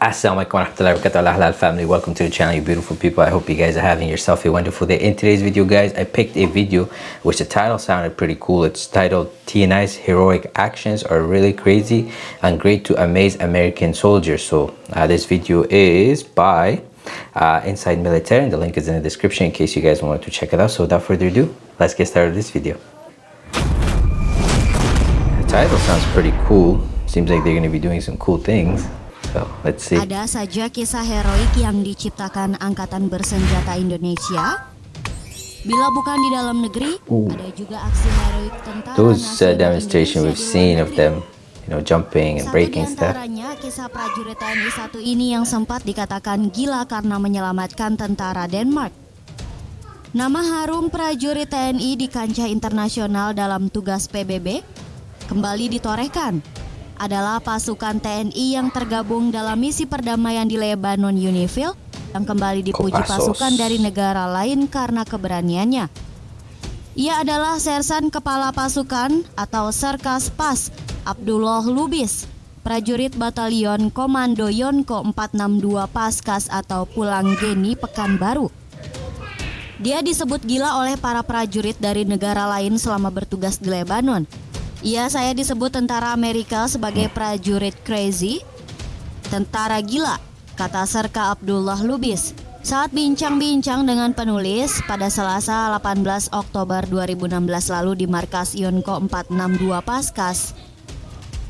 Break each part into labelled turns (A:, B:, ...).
A: Assalamualaikum warahmatullahi wabarakatuh. Halal family welcome to the channel you beautiful people. I hope you guys are having yourself a wonderful day. In today's video guys I picked a video which the title sounded pretty cool. It's titled TNI's heroic actions are really crazy and great to amaze American soldiers. So uh, this video is by uh, Inside Military and the link is in the description in case you guys want to check it out. So without further ado let's get started with this video. The title sounds pretty cool. Seems like they're going to be doing some cool things So, let's see.
B: Ada saja kisah heroik yang diciptakan Angkatan Bersenjata Indonesia. Bila bukan di dalam negeri,
A: Ooh.
B: ada juga aksi heroik tentara
A: Those uh, demonstration we've seen of them, you know, jumping and
B: Satu
A: breaking stuff.
B: kisah prajurit TNI satu ini yang sempat dikatakan gila karena menyelamatkan tentara Denmark. Nama harum prajurit TNI di kancah internasional dalam tugas PBB kembali ditorehkan adalah pasukan TNI yang tergabung dalam misi perdamaian di Lebanon UNIFIL yang kembali dipuji pasukan dari negara lain karena keberaniannya. Ia adalah Sersan Kepala Pasukan atau Serkas Pas Abdullah Lubis, prajurit Batalion Komando Yonko 462 Paskas atau Pulang Geni Pekanbaru. Dia disebut gila oleh para prajurit dari negara lain selama bertugas di Lebanon. Ia saya disebut tentara Amerika sebagai prajurit crazy, tentara gila, kata Serka Abdullah Lubis. Saat bincang-bincang dengan penulis pada Selasa 18 Oktober 2016 lalu di markas Yonko 462 Paskas.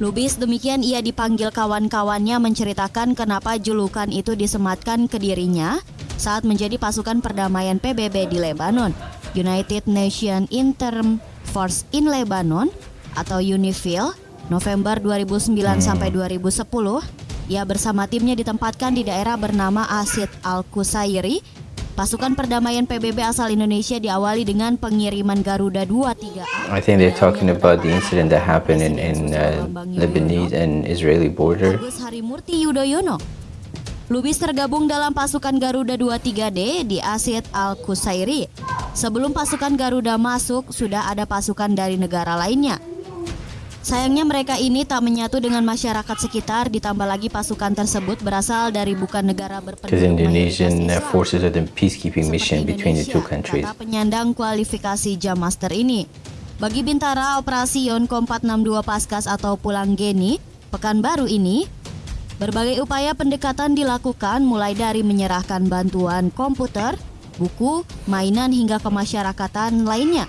B: Lubis demikian ia dipanggil kawan-kawannya menceritakan kenapa julukan itu disematkan ke dirinya saat menjadi pasukan perdamaian PBB di Lebanon, United Nations Interim Force in Lebanon atau UNIFIL, November 2009 sampai 2010. Ia bersama timnya ditempatkan di daerah bernama Asid Al-Kusairi. Pasukan perdamaian PBB asal Indonesia diawali dengan pengiriman Garuda 23A
A: I think they're talking about the incident that happened in, in uh, Lebanese and Israeli border.
B: Agus Harimurti Yudhoyono. Lubis tergabung dalam pasukan Garuda 23D di Asid Al-Kusairi. Sebelum pasukan Garuda masuk, sudah ada pasukan dari negara lainnya. Sayangnya mereka ini tak menyatu dengan masyarakat sekitar, ditambah lagi pasukan tersebut berasal dari bukan negara berpenduduk
A: Indonesian forces are the peacekeeping
B: Seperti
A: mission between the two
B: Indonesia,
A: countries.
B: Kata penyandang kualifikasi Jam Master ini. Bagi Bintara Operasi Yonko 462 Paskas atau Pulang Geni, Pekanbaru ini, berbagai upaya pendekatan dilakukan mulai dari menyerahkan bantuan komputer, buku, mainan hingga kemasyarakatan lainnya.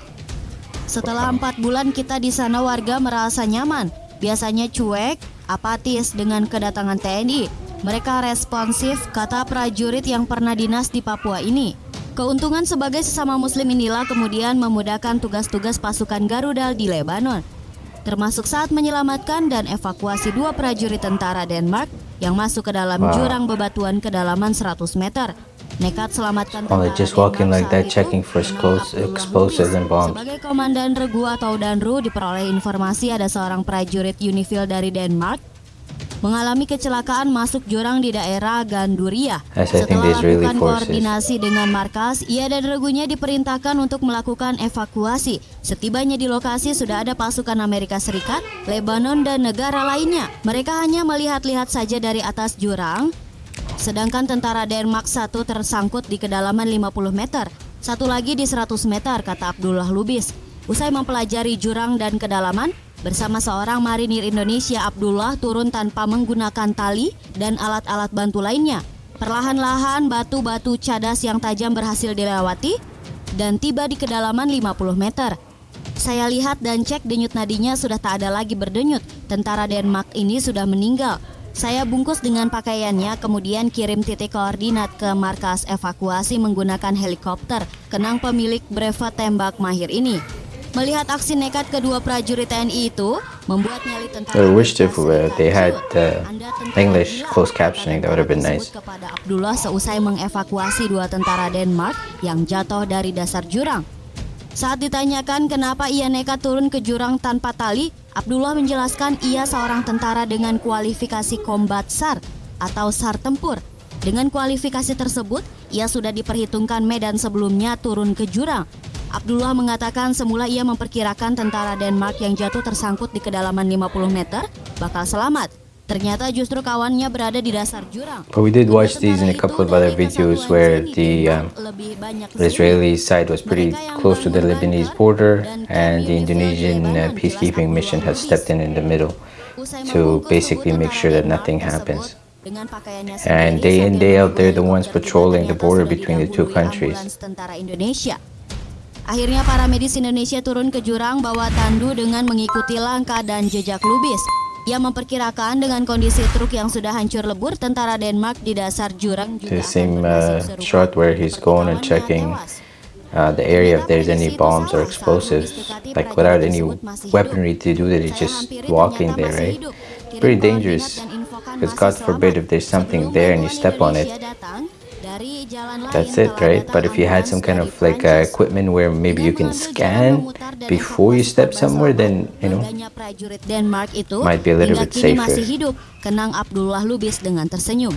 B: Setelah empat bulan kita di sana warga merasa nyaman, biasanya cuek, apatis dengan kedatangan TNI. Mereka responsif, kata prajurit yang pernah dinas di Papua ini. Keuntungan sebagai sesama muslim inilah kemudian memudahkan tugas-tugas pasukan Garuda di Lebanon. Termasuk saat menyelamatkan dan evakuasi dua prajurit tentara Denmark yang masuk ke dalam
A: Wow.
B: jurang bebatuan kedalaman 100 meter. Nekat selamatkan
A: Oh,
B: tentara
A: just walking like that, checking for explosives and bombs.
B: Sebagai komandan regu atau danru diperoleh informasi ada seorang prajurit Unifil dari Denmark mengalami kecelakaan masuk jurang di daerah Ganduria. Setelah
A: the Israeli
B: lakukan
A: forces.
B: koordinasi dengan markas, ia dan regunya diperintahkan untuk melakukan evakuasi. Setibanya di lokasi sudah ada pasukan Amerika Serikat, Lebanon, dan negara lainnya. Mereka hanya melihat-lihat saja dari atas jurang, Sedangkan tentara Denmark satu tersangkut di kedalaman 50 meter, satu lagi di 100 meter, kata Abdullah Lubis. Usai mempelajari jurang dan kedalaman, bersama seorang marinir Indonesia Abdullah turun tanpa menggunakan tali dan alat-alat bantu lainnya. Perlahan-lahan batu-batu cadas yang tajam berhasil dilewati dan tiba di kedalaman 50 meter. Saya lihat dan cek denyut nadinya sudah tak ada lagi berdenyut. Tentara Denmark ini sudah meninggal. Saya bungkus dengan pakaiannya, kemudian kirim titik koordinat ke markas evakuasi menggunakan helikopter. Kenang pemilik brevet tembak mahir ini. Melihat aksi nekat kedua prajurit TNI itu, membuat nyali tentara
A: I wish
B: Serikat
A: they had,
B: ciut.
A: uh, English closed captioning, that would have been nice.
B: kepada Abdullah seusai mengevakuasi dua tentara Denmark yang jatuh dari dasar jurang. Saat ditanyakan kenapa ia nekat turun ke jurang tanpa tali, Abdullah menjelaskan ia seorang tentara dengan kualifikasi kombat SAR atau SAR tempur. Dengan kualifikasi tersebut, ia sudah diperhitungkan medan sebelumnya turun ke jurang. Abdullah mengatakan semula ia memperkirakan tentara Denmark yang jatuh tersangkut di kedalaman 50 meter bakal selamat. Ternyata justru kawannya berada di dasar jurang.
A: But we did watch these in a couple of other videos where the um, the. Israeli side was pretty close to the Lebanese border, and the Indonesian uh, peacekeeping mission has stepped in in the middle to basically make sure that nothing happens. And day in, day out, they're the ones patrolling the border between the two countries.
B: Akhirnya para medis Indonesia turun ke jurang bawa tandu dengan mengikuti langkah dan jejak Lubis. Ia memperkirakan dengan kondisi truk yang sudah hancur lebur, tentara Denmark di dasar jurang juga
A: The
B: akan
A: same uh, shot where he's going and checking uh, the area if there's any bombs or explosives, like without any weaponry to do that, it's
B: Saya
A: just walking there, right? Pretty dangerous. Because God forbid if there's something there and you step on it, That's it, right? But if you had some kind of like uh, equipment where maybe you can scan before you step somewhere, then you know might be a little bit
B: kini
A: safer.
B: masih hidup, kenang Abdullah Lubis dengan tersenyum.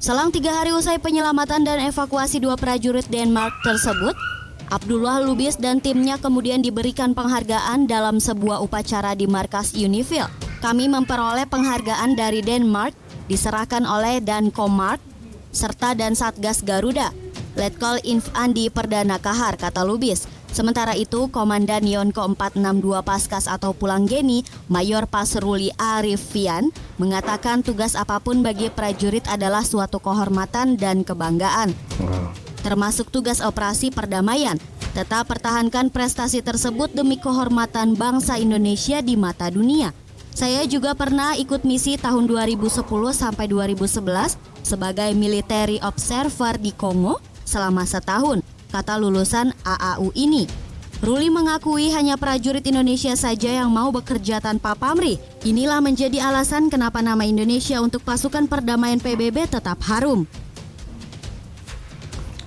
B: Selang tiga hari usai penyelamatan dan evakuasi dua prajurit Denmark tersebut, Abdullah Lubis dan timnya kemudian diberikan penghargaan dalam sebuah upacara di markas Unifil. Kami memperoleh penghargaan dari Denmark, diserahkan oleh Dan Komart, serta dan Satgas Garuda. Letkol Inf Andi Perdana Kahar, kata Lubis. Sementara itu, Komandan Yonko 462 Paskas atau Pulang Geni, Mayor Pasruli Arifian, mengatakan tugas apa pun bagi prajurit adalah suatu kehormatan dan kebanggaan termasuk tugas operasi perdamaian. Tetap pertahankan prestasi tersebut demi kehormatan bangsa Indonesia di mata dunia. Saya juga pernah ikut misi tahun 2010 sampai 2011 sebagai military observer di Kongo selama setahun, kata lulusan AAU ini. Ruli mengakui hanya prajurit Indonesia saja yang mau bekerja tanpa pamrih. Inilah menjadi alasan kenapa nama Indonesia untuk pasukan perdamaian PBB tetap harum.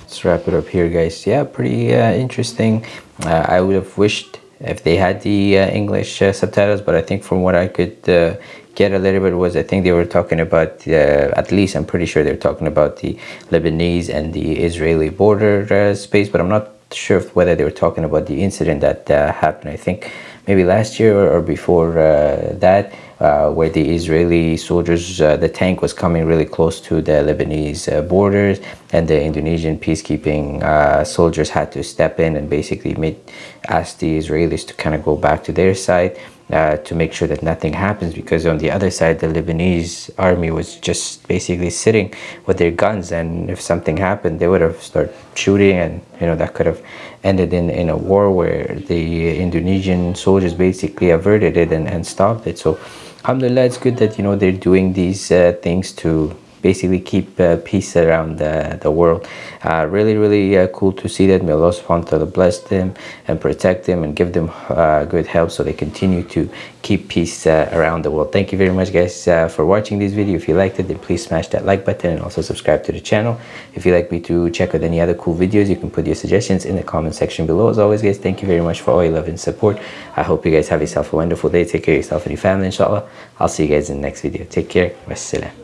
A: Let's wrap it up here, guys. Yeah, pretty uh, interesting. Uh, I would have wished if they had the uh, English uh, subtitles, but I think from what I could uh, get a little bit was I think they were talking about, uh, at least I'm pretty sure they're talking about the Lebanese and the Israeli border uh, space, but I'm not sure whether they were talking about the incident that uh, happened. I think maybe last year or, or before uh, that, uh, where the Israeli soldiers, uh, the tank was coming really close to the Lebanese uh, borders, and the Indonesian peacekeeping uh, soldiers had to step in and basically made, ask the Israelis to kind of go back to their side. Uh, to make sure that nothing happens because on the other side the Lebanese army was just basically sitting with their guns and if something happened they would have started shooting and you know that could have ended in, in a war where the Indonesian soldiers basically averted it and, and stopped it. So alhamdulillah it's good that you know they're doing these uh, things to basically keep uh, peace around the, the world. Uh, really, really uh, cool to see that. May Allah subhanahu wa ta'ala bless them and protect them and give them uh, good help so they continue to keep peace uh, around the world. Thank you very much guys uh, for watching this video. If you liked it, then please smash that like button and also subscribe to the channel. If you'd like me to check out any other cool videos, you can put your suggestions in the comment section below. As always guys, thank you very much for all your love and support. I hope you guys have yourself a wonderful day. Take care of yourself and your family inshallah. I'll see you guys in the next video. Take care. Wassalam.